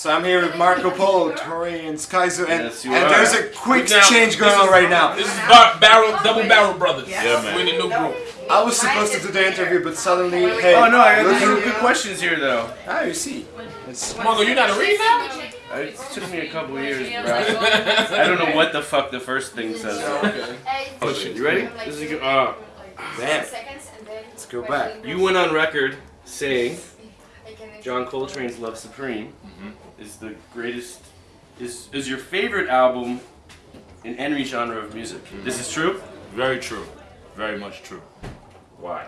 So I'm here with Marco Polo, Torae, and Skyzoo, and, Yes, and are. there's a quick Now, change going on right now. This is bar- barrel, double barrel brothers. Yeah, man. We're in the new group. I was supposed to do the interview, but suddenly, hey, Oh no, I got some good questions here though. Ah, you see. It's, Mongo, you not a read now? It took me a couple years, bro. I don't know what the fuck the first thing says. Oh shit, you ready? This is a good. Uh, Bam. Let's Let's go back. you went on record saying John Coltrane's Love Supreme is the greatest, is is your favorite album in any genre of music. This is true. Very true. Very much true. Why?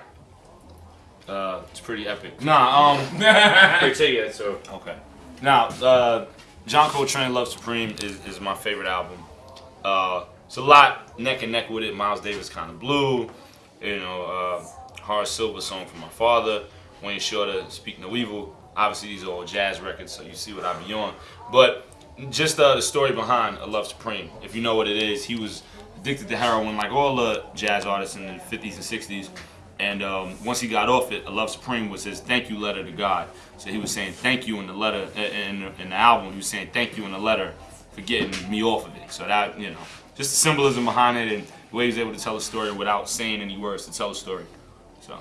Uh, it's pretty epic. Nah, um, Wait, take it. So okay. Now, uh, John Coltrane Love Supreme is, is my favorite album. Uh, it's a lot neck and neck with it. Miles Davis kind of blue. You know, uh, Horace Silver song from my father. Wayne Shorter, Speak No Evil. Obviously, these are all jazz records, so you see what I be on. But just uh, the story behind A Love Supreme. If you know what it is, he was addicted to heroin like all the jazz artists in the 50s and 60s. And um, once he got off it, A Love Supreme was his thank you letter to God. So he was saying thank you in the letter, in, in the album, he was saying thank you in the letter for getting me off of it. So that, you know, just the symbolism behind it and the way he was able to tell a story without saying any words to tell a story. So,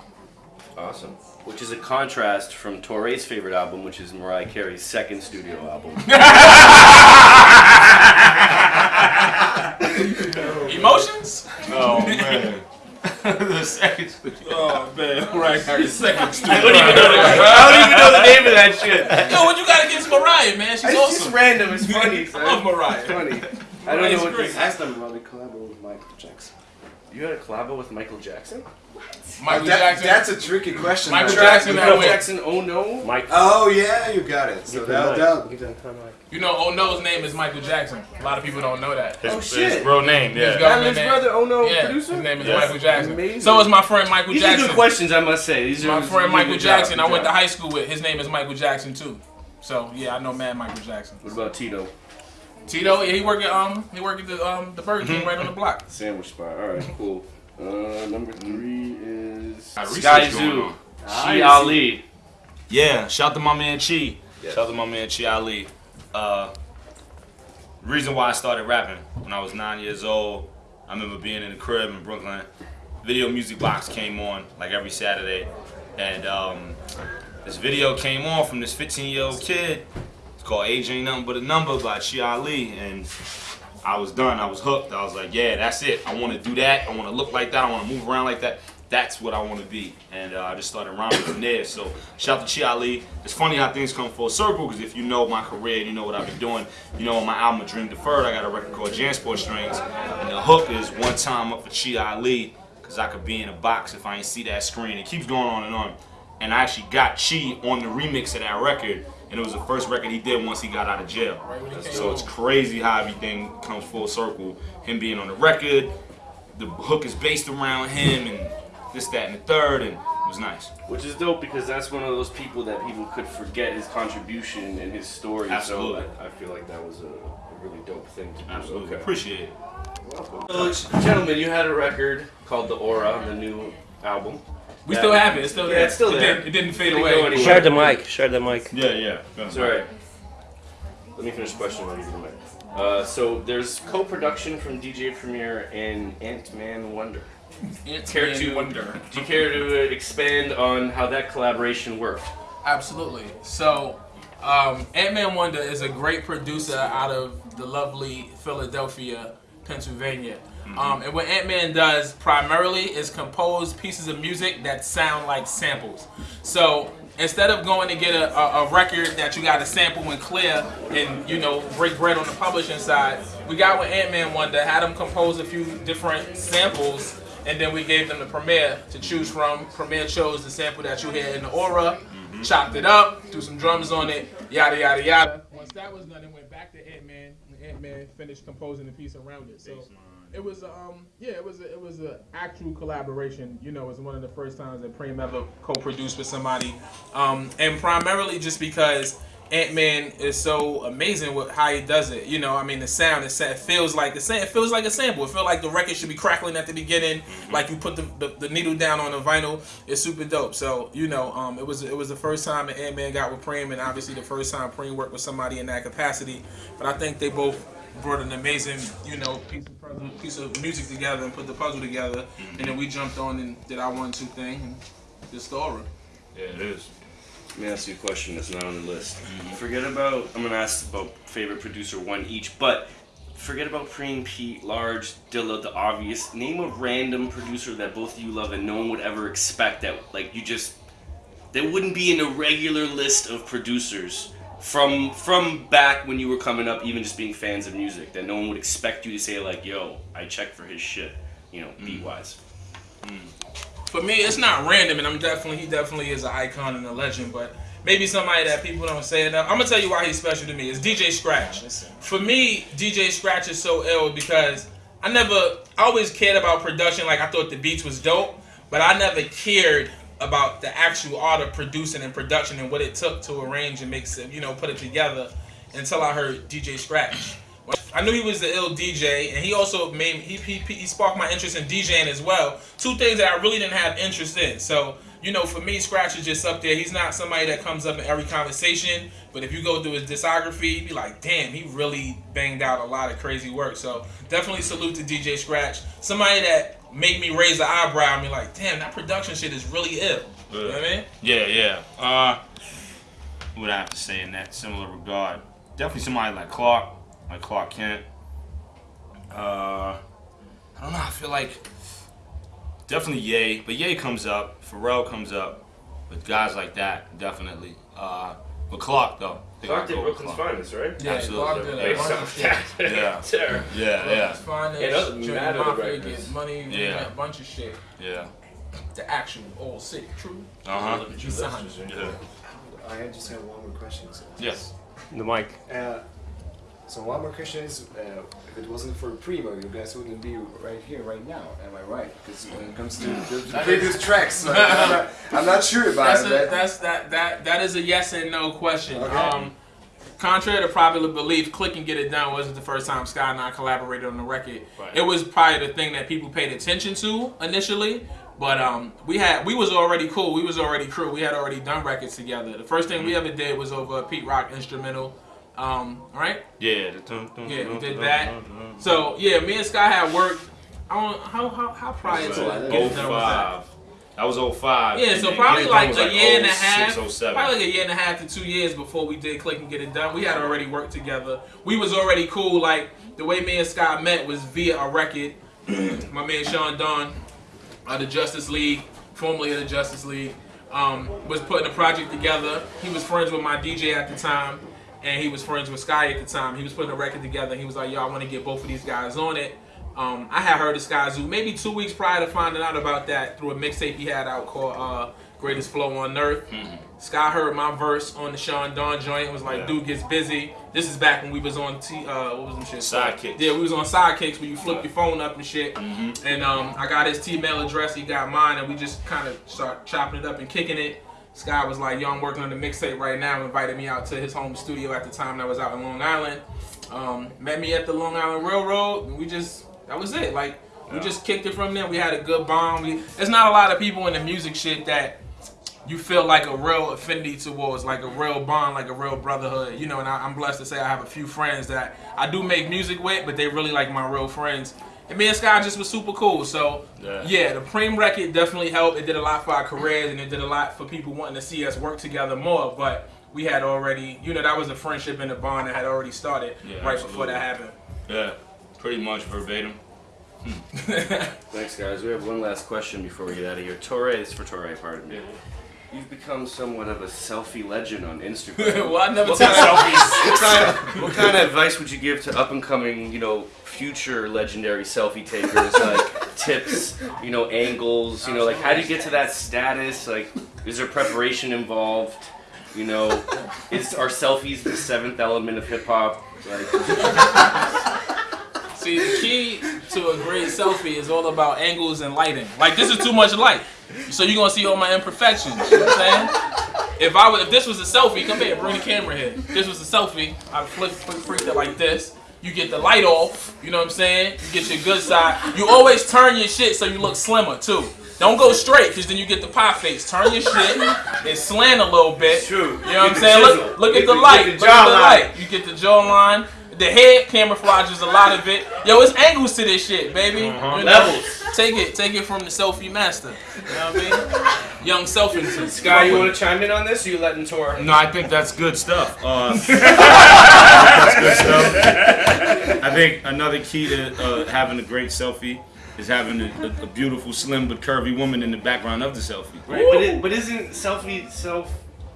awesome. Which is a contrast from Torae's favorite album, which is Mariah Carey's second studio album. Emotions? oh man. the second studio. Oh man, right. Second I studio. don't even know the, I don't even know the name of that shit. Yo, what you got against Mariah, man? She's It's just awesome. random. It's funny. I love Mariah. It's funny. I don't know what great. this. Ask them about the collabo with Michael Jackson. You had a collabo with Michael Jackson? Michael That- Jackson. That's a tricky question. Michael though. Jackson, that Michael. Jackson. Oh no. Mike. Oh yeah, you got it. So that, that, You know, Oh No's name is Michael Jackson. A lot of people don't know that. His, Oh, his shit. real name, His yeah. government Madlib's name. brother. Oh no. Yeah, Producer. his name is Yes. Michael Jackson. Amazing. So is my friend Michael These Jackson. are good questions, I must say. These are My friend are Michael good job, Jackson, I went to high school with. His name is Michael Jackson too. So yeah, I know man Michael Jackson. What about Tito? Tito, yeah, he work at um he work at the um the Burger King right on the block. Sandwich spot. All right, cool. Uh, number three is Skyzoo. on. Chi Ali. Yeah, shout out to my man Chi. Yes. Shout out to my man Chi Ali. Uh, reason why I started rapping when I was nine years old, I remember being in the crib in Brooklyn. Video Music Box came on like every Saturday, and um, this video came on from this 15 year old kid. It's called Age Ain't Nothing But a Number by Chi Ali, and I was done. I was hooked. I was like, yeah, that's it. I want to do that. I want to look like that. I want to move around like that. That's what I want to be. And uh, I just started rhyming from there. So shout out to Chi Ali. It's funny how things come full circle because if you know my career, and you know what I've been doing. You know on my album, Dream Deferred, I got a record called Jansport Strings. And the hook is one time up for Chi Ali because I could be in a box if I ain't see that screen. It keeps going on and on. And I actually got Chi on the remix of that record. And it was the first record he did once he got out of jail. So it's crazy how everything comes full circle. Him being on the record, the hook is based around him, and this, that, and the third, and it was nice. Which is dope because that's one of those people that people could forget his contribution and his story. Absolutely. So I, I feel like that was a, a really dope thing to do. Absolutely. Okay. Appreciate it. So, gentlemen, you had a record called The Aura, the new album. We Yeah. still have it. It's still Yeah, there. it's still it there. Didn't, it didn't fade Didn't away. go anywhere. Share the mic. Share the mic. Yeah, yeah. It's alright. Let me finish the question while you give me the mic. Uh, so there's co-production from DJ Premier and Antman Wonder. Care to Wonder. Do you care to expand on how that collaboration worked? Absolutely. So, um, Antman Wonder is a great producer out of the lovely Philadelphia, Pennsylvania. Um, and what Antman does primarily is compose pieces of music that sound like samples. So instead of going to get a, a, a record that you got to sample and clear and you know break bread on the publishing side, we got with Antman Wonder, had him compose a few different samples and then we gave them the Premier to choose from. Premier chose the sample that you hear in the aura, chopped it up, threw some drums on it, yada yada yada. Once that was done, it went back to Antman, and Antman finished composing the piece around it. So it was um yeah, it was a, it was an actual collaboration. You know, it was one of the first times that Preem ever co-produced with somebody, um, and primarily just because Antman is so amazing with how he does it. You know, I mean, the sound it, it feels like the same. it feels like a sample. It feels like the record should be crackling at the beginning, mm-hmm. like you put the, the, the, needle down on the vinyl. It's super dope. So you know, um, it was it was the first time that Antman got with Preem, and obviously the first time Preem worked with somebody in that capacity. But I think they both brought an amazing, you know, piece of puzzle, piece of music together and put the puzzle together, mm-hmm. and then we jumped on and did our one two thing and the story. Yeah, it is. Let me ask you a question that's not on the list. Mm-hmm. Forget about. I'm gonna ask about favorite producer one each, but forget about Preem, Pete, Large, Dilla, the obvious. Name a random producer that both of you love and no one would ever expect that. Like you just, that wouldn't be in a regular list of producers from from back when you were coming up, even just being fans of music. That no one would expect you to say like, "Yo, I checked for his shit," you know, mm. beat wise. Mm for me, it's not random, and I'm definitely he definitely is an icon and a legend, but maybe somebody that people don't say enough. I'm gonna tell you why he's special to me. It's DJ Scratch. For me, DJ Scratch is so ill because I never, I always cared about production. Like I thought the beats was dope, but I never cared about the actual art of producing and production and what it took to arrange and make, you know, put it together until I heard DJ Scratch. I knew he was the ill DJ, and he also made he, he, he sparked my interest in DJing as well. Two things that I really didn't have interest in. So you know, for me, Scratch is just up there. He's not somebody that comes up in every conversation, but if you go through his discography, you'd be like, damn, he really banged out a lot of crazy work. So definitely salute to DJ Scratch. Somebody that made me raise the eyebrow and be like, damn, that production shit is really ill. You know what I mean? Yeah, yeah. Uh, what I have to say in that similar regard? Definitely somebody like Clark like Clark Kent. Uh, I don't know. I feel like definitely Ye, but Ye comes up. Pharrell comes up. But guys like that, definitely. Uh, but Clark though. Clark did Brooklyn's Clark. Finest, right? Yeah, Absolutely. Clark did a bunch of shit. Yeah, yeah, yeah, yeah. Finest, yeah, that was Mafia, get money, yeah, a bunch of shit. Yeah. The actual all sick, true. Uh huh. Yeah. I just have one more question. Yes. The mic. Uh, so one more question is, uh, if it wasn't for Primo, you guys wouldn't be right here, right now. Am I right? Because when it comes to the, the previous tracks, I'm, not, I'm, not, sure about that's it. A, that's that that that is a yes and no question. Okay. Um, contrary to popular belief, "Click and Get It Done" wasn't the first time Sky and I collaborated on the record. Right. It was probably the thing that people paid attention to initially. But um, we had we was already cool. We was already crew. We had already done records together. The first thing mm-hmm. we ever did was over a Pete Rock instrumental. Um, right? Yeah. yeah, we did that. So yeah, me and Sky had worked. I don't how how how prior to that? 05. That was 05. Yeah, so probably like a like year and a half. Probably like a year and a half to two years before we did Click and Get It Done. We had already worked together. We was already cool. Like the way me and Sky met was via a record. My man Sean Don of the Justice League, formerly of the Justice League, um, was putting a project together. He was friends with my DJ at the time and he was friends with Sky at the time. He was putting a record together. He was like, "Yo, I want to get both of these guys on it." Um, I had heard of Skyzoo maybe two weeks prior to finding out about that through a mixtape he had out called uh, "Greatest Flow on Earth." Mm-hmm. Sky heard my verse on the Sean Don joint. and Was like, yeah. "Dude gets busy." This is back when we was on T. Uh, what was them shit? Sidekicks. Yeah, we was on Sidekicks where you flip yeah. your phone up and shit. Mm-hmm. And um, I got his T-mail address. He got mine, and we just kind of start chopping it up and kicking it. Sky was like, yo, I'm working on the mixtape right now. Invited me out to his home studio at the time that was out in Long Island. Um, met me at the Long Island Railroad, and we just, that was it. Like, yeah. we just kicked it from there. We had a good bond. We, there's not a lot of people in the music shit that you feel like a real affinity towards, like a real bond, like a real brotherhood. You know, and I, I'm blessed to say I have a few friends that I do make music with, but they really like my real friends. And me and Sky just was super cool. So yeah. yeah, the Preem record definitely helped. It did a lot for our careers and it did a lot for people wanting to see us work together more. But we had already, you know, that was a friendship and a bond that had already started yeah, right absolutely. before that happened. Yeah, pretty much verbatim. Thanks, guys. We have one last question before we get out of here. Torae, is for Torae, pardon me. You've become somewhat of a selfie legend on Instagram. well, I never what selfies. what, kind of, what kind of advice would you give to up and coming, you know, future legendary selfie takers? like tips, you know, angles, you know, like how do you get to that status? Like, is there preparation involved? You know, is our selfies the seventh element of hip hop? Like, See, the key to a great selfie is all about angles and lighting. Like, this is too much light. So you're gonna see all my imperfections. You know what I'm saying? if I was, if this was a selfie, come here, bring the camera here. If this was a selfie, I'd flip, flip, freak it like this. You get the light off, you know what I'm saying? You get your good side. You always turn your shit so you look slimmer too. Don't go straight, because then you get the pie face. Turn your shit and slant a little bit. True. You know what I'm saying? Look, look at the light. Look at the light. You get the jawline. The head camouflages a lot of it. Yo, it's angles to this shit, baby. Uh-huh. You know? Levels. Take it, take it from the selfie master. You know what I mean? Young Selfington. Sky, you want to chime in on this? Or you letting tour? No, I think that's good stuff. Uh, that's good stuff. I think another key to uh, having a great selfie is having a, a, a beautiful, slim but curvy woman in the background of the selfie. Right, but, it, but isn't selfie self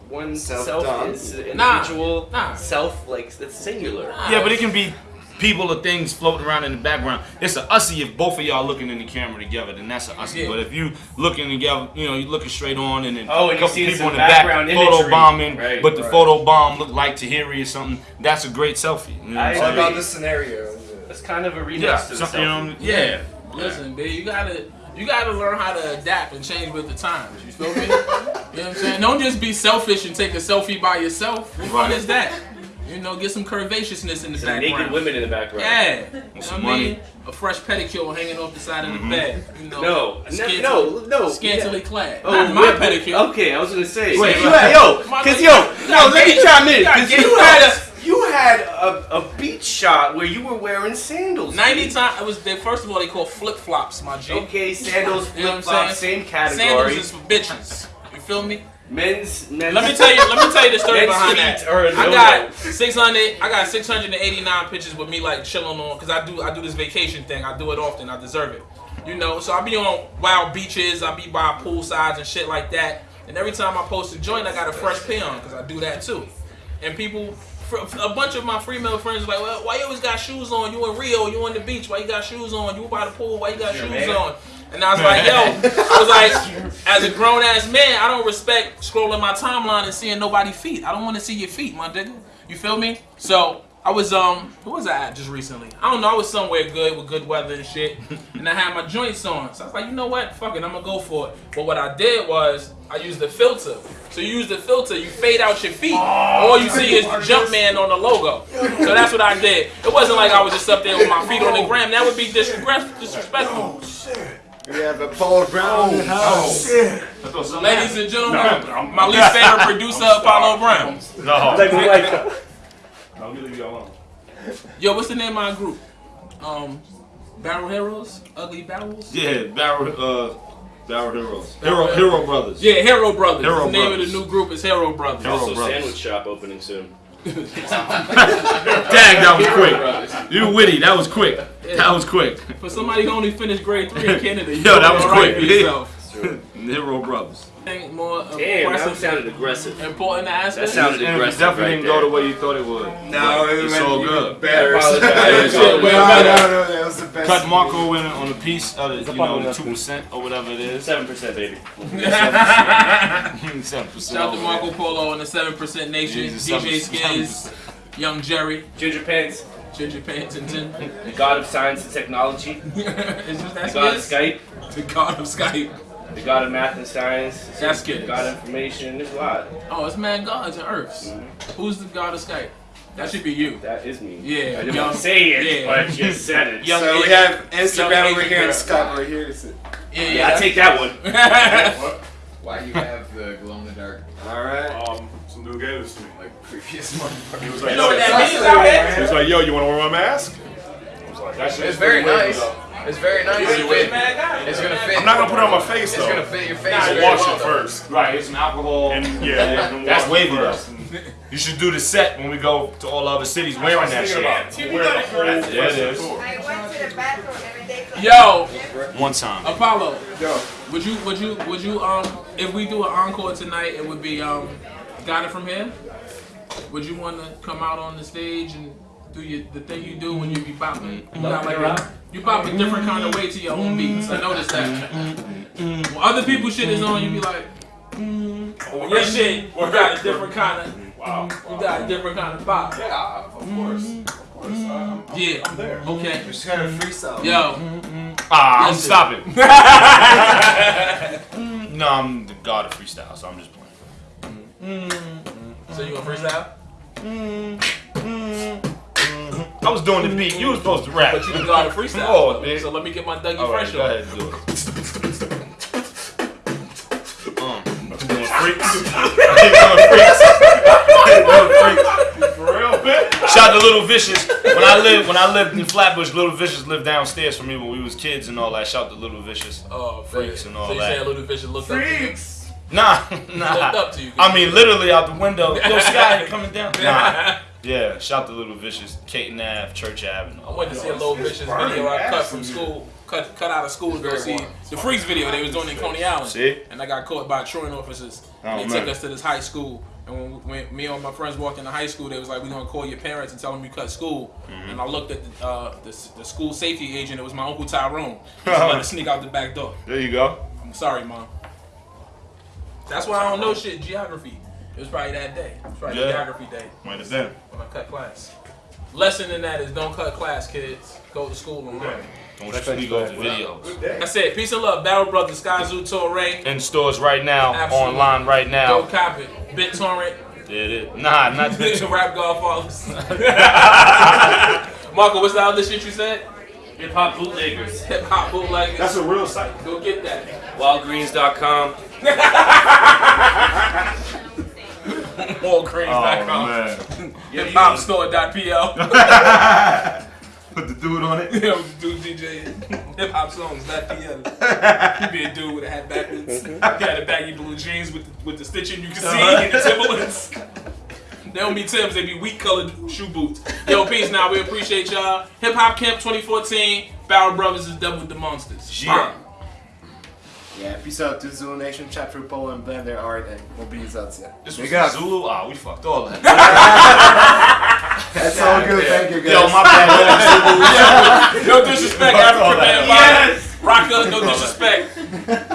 one self Self-done. is Nah, individual nah. self like that's singular? Yeah, but it can be people or things floating around in the background. It's a ussy if both of y'all looking in the camera together, then that's a ussy. Yeah. But if you looking together, you know, you looking straight on and then Oh, and a you couple see people in the back background photo bombing, Right, but the right. photo bomb look like Tahiri or something, that's a great selfie. You know what I I'm All about the scenario. That's kind of a remix Yeah, to the something, you selfie. know, yeah. Listen, babe, you gotta you gotta learn how to adapt and change with the times. You feel me? you know what I'm saying? Don't just be selfish and take a selfie by yourself. What fun is that? You know, get some curvaceousness in the Some naked women in the background. Yeah, you know some what I mean? A fresh pedicure hanging off the side of the mm-hmm. bed. You know, No, no, scantily- no, no. scantily yeah. clad. Oh, Not my pedicure. Okay, I was gonna say. Wait, you had, yo, cause nigga, yo, no, let me gay- chime in, you cause you had a you had a, a beach shot where you were wearing sandals. Ninety times. It was they, first of all they call flip flops, my G. Okay, sandals, You know what I'm flip flops, saying? same category. Sandals is for bitches. You feel me? Men's, men's. Let me tell you. Let me tell you the story behind that. I got 600. I got 689 pictures with me like chilling on because I do I do this vacation thing. I do it often. I deserve it. You know. So I be on wild beaches. I be by poolsides and shit like that. And every time I post a joint, I got a fresh pin on because I do that too. And people. A bunch of my female friends are like, well, why you always got shoes on? You in Rio, you on the beach, why you got shoes on? You by the pool, why you got shoes man. on? And I was like, yo, I was like, as a grown ass man, I don't respect scrolling my timeline and seeing nobody's feet. I don't want to see your feet, my nigga. You feel me? So I was um, who was I at just recently? I don't know. I was somewhere good with good weather and shit, and I had my joints on. So I was like, you know what? Fuck it, I'm gonna go for it. But what I did was I used the filter. So you use the filter, you fade out your feet. All you see is the Jumpman on the logo. So that's what I did. It wasn't like I was just up there with my feet on the gram. That would be disrespect- disrespectful. We have a Paul Brown in the house. Ladies and gentlemen, my least favorite producer, Apollo Brown. No. I'll leave you alone. Yo, what's the name of our group? Um, Barrel Heroes? Ugly Barrels? Yeah, Barrel, uh, Barrel Heroes. Hero, Hero Brothers. Yeah, Hero Brothers. Hero the name of the new group is Hero Brothers. Hero Also, Brothers. sandwich shop opening soon. Dang, that was quick. You witty. That was quick. That was quick. For somebody who only finished grade three in Canada, you Yo, that was doing all right quick. for yourself. Hero Brothers. Think more Damn, that sounded aggressive. important aspect. That aspects. sounded And it aggressive. definitely right didn't go the way you thought it would. No, it it's went all even good. better. Apologize. Yeah, Shit, way no, no, no, that was the best. Cut Marco in on a piece of the, you know, the two percent or whatever it is. Seven percent, baby. Seven percent. Shout out to Marco Polo and the 7% Nation, Jesus, DJ 7%. Skiz, Young Jerry, Ginger Pants, Ginger Pants and Tin. the god of science and technology, Is this the god of Skiz? Skype, The God of Skype. The god of math and science, That's good. God of information. There's a lot. Oh, it's man gods and earths. Who's the God of Skype? That should be you. That is me. Yeah, I didn't young- say it, yeah. but you said it. Young So we have Instagram over here and girl. Skype over here. So- Yeah, Yeah, I take that one. Why do you have the glow in the dark All right. Um, some dude gave this to me. like previous month. He was you like, know what yo, that means he was like, yo, you want to wear my mask? I was like, that shit It's is very pretty weird, nice. though. It's very nice. You It's, with it's gonna fit. I'm not gonna put it on my face It's though. gonna fit your face. Nah, very Wash well, it though. first. Right, it's an alcohol. And yeah, and That's wash it wavy first. You should do the set when we go to all other cities wearing that thinking shit. about wearing the whole Yeah, it rest of is. the tour. I went to the bathroom every day. Yo, One time. Apollo, Yo. would you, would you, would you, um, if we do an encore tonight, it would be, um, got it from here? Would you want to come out on the stage and do you, the thing you do when you be bopping? You got like a, you bop a different kind of way to your own beats. I noticed that. When other people's shit is on, you be like, mm. your shit, you got a different kind of, Wow. you got a different kind of bop. Yeah, of course. Of course. Uh, I'm, I'm, Yeah. I'm there. Okay. We just had a freestyle. Yo. Ah, I'm stopping. no, I'm the god of freestyle, so I'm just playing. Mm-hmm. So you gonna freestyle? I was doing the beat. You was supposed to rap. But you can go out and freestyle. Come on, man. So let me get my Dougie All right, Fresh go on. ahead and do it. Um, I'm doing freaks. I'm doing freaks. I'm doing freaks. For real, man. Shout out to Little Vicious. When I lived when I lived in Flatbush, Little Vicious lived downstairs from me when we was kids and all that. Shout out to Little Vicious. Oh, Freaks and all so you that. saying Little Fish looked up to you? Freaks. Nah, Looked nah. up to you. I mean, literally out the window. Yo, Sky, coming down? Nah. Yeah, shout out to Little Vicious, Kate Ave, Church Avenue. I went to see a Little Vicious video I cut from school, cut cut out of school to go see the Freaks video they was doing in Coney Island. See? And I got caught by truant officers. Oh, And they man. took us to this high school. And when, when me and my friends walked into high school, they was like, "We gonna call your parents and tell them you cut school." Mm-hmm. And I looked at the, uh, the the school safety agent. It was my uncle Tyrone. He just let us sneak out the back door. There you go. I'm sorry, mom. That's why I don't know shit geography. It was probably that day. It was probably Yeah. geography day Might have been. when I cut class. Lesson in that is don't cut class, kids. Go to school and learn. Don't you speak off the videos. Good day. That's it. Peace and love. Barrel Brothers, Skyzoo Tour In stores right now, Absolutely. online right now. Go now. cop it. BitTorrent. There it is. Nah, not the Rap Godfathers. Marco, what's the other shit you said? Hip hop bootleggers. Hip hop bootleggers. That's a real site. Go get that. Wildgreens.com. Allcranes.com. Oh, man. Hip hop store.pl. Put the dude on it. Yo, dude DJ hip hop songs, that PL. He be a dude with a hat backwards. Mm-hmm. He had a baggy blue jeans with the, with the stitching you can see uh-huh. in the Timberlands. They don't be Timbs, they be wheat colored shoe boots. Yo, peace now. We appreciate y'all. Hip Hop Kemp 2014. Barrel Brothers is done with the monsters. Yeah. Yeah, peace out to Zulu Nation, chat through Poland, Blender Art, and mobilizacja. This was got Zulu? Ah, we fucked all that. That's all good, thank you guys. Yo, my bad. Zulu. no disrespect, African man. Yes! Rock no disrespect.